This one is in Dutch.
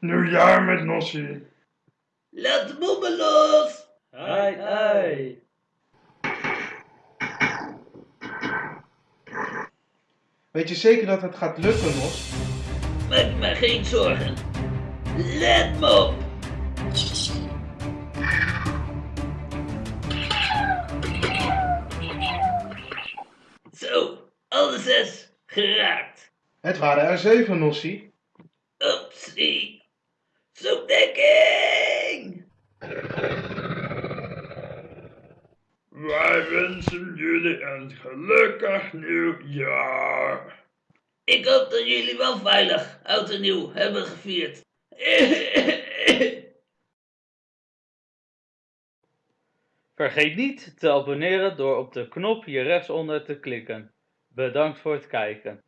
Nieuwjaar met Nossie. Laat de bommen los! Ai, ai. Weet je zeker dat het gaat lukken, Nos? Maak me geen zorgen. Let me op! Zo, alle zes geraakt. Het waren er zeven, Nossie. Oepsie. Zoekdekking! Wij wensen jullie een gelukkig nieuwjaar. Ik hoop dat jullie wel veilig oud en nieuw hebben gevierd. Vergeet niet te abonneren door op de knop hier rechtsonder te klikken. Bedankt voor het kijken.